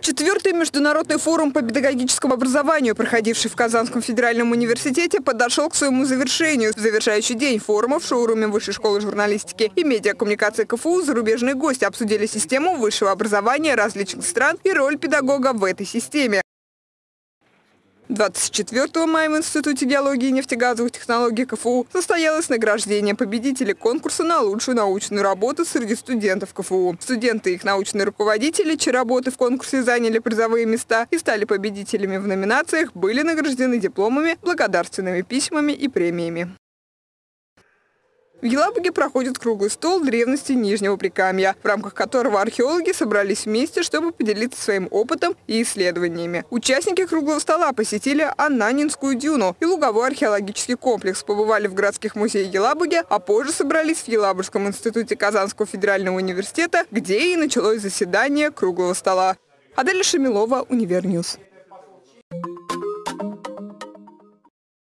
Четвертый международный форум по педагогическому образованию, проходивший в Казанском федеральном университете, подошел к своему завершению. В завершающий день форума в шоуруме Высшей школы журналистики и медиакоммуникации КФУ зарубежные гости обсудили систему высшего образования различных стран и роль педагога в этой системе. 24 мая в Институте геологии и нефтегазовых технологий КФУ состоялось награждение победителей конкурса на лучшую научную работу среди студентов КФУ. Студенты и их научные руководители, чьи работы в конкурсе заняли призовые места и стали победителями в номинациях, были награждены дипломами, благодарственными письмами и премиями. В Елабуге проходит круглый стол древности Нижнего Прикамья, в рамках которого археологи собрались вместе, чтобы поделиться своим опытом и исследованиями. Участники круглого стола посетили Ананинскую дюну и луговой археологический комплекс, побывали в городских музеях Елабуги, а позже собрались в Елабужском институте Казанского федерального университета, где и началось заседание круглого стола. Аделя Шамилова, Univer News.